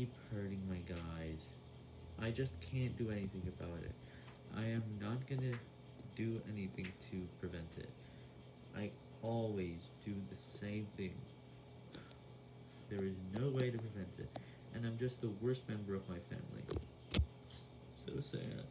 keep hurting my guys. I just can't do anything about it. I am not gonna do anything to prevent it. I always do the same thing. There is no way to prevent it, and I'm just the worst member of my family. So sad.